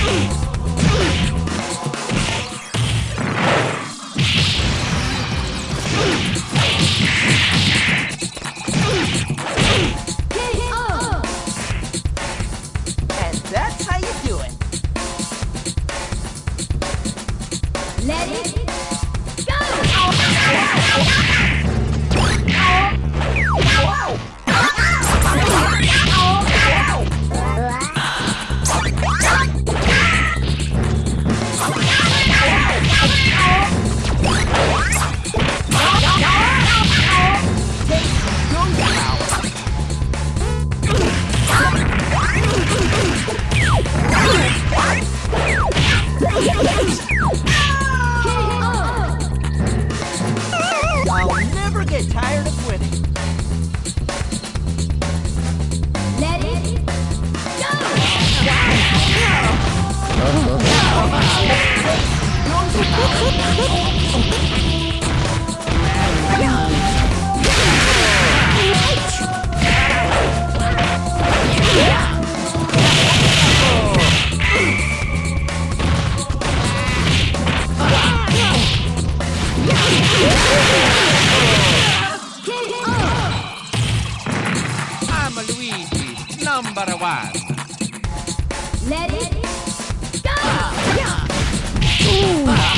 Ooh! I'm Luigi, number one. Let it go! Ah.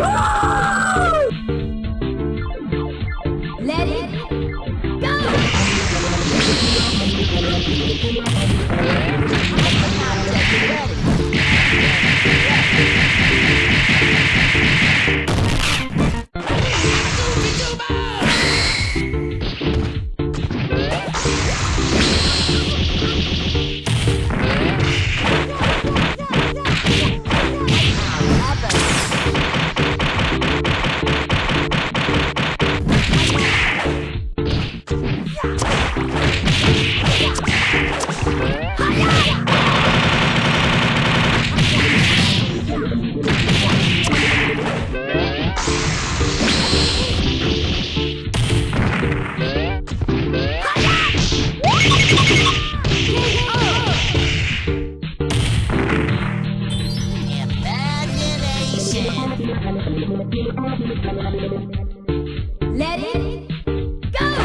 Let it go! Let it go!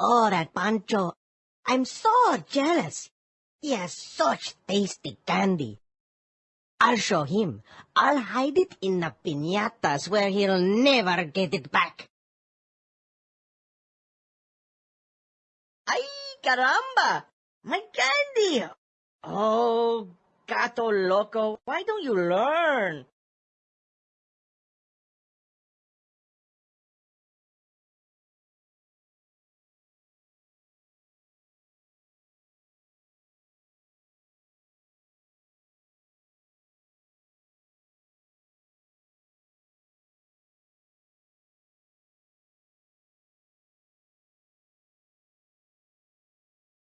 Oh, that Pancho. I'm so jealous. He has such tasty candy. I'll show him. I'll hide it in the piñatas where he'll never get it back. Ay, caramba! My candy! Oh, gato loco, why don't you learn?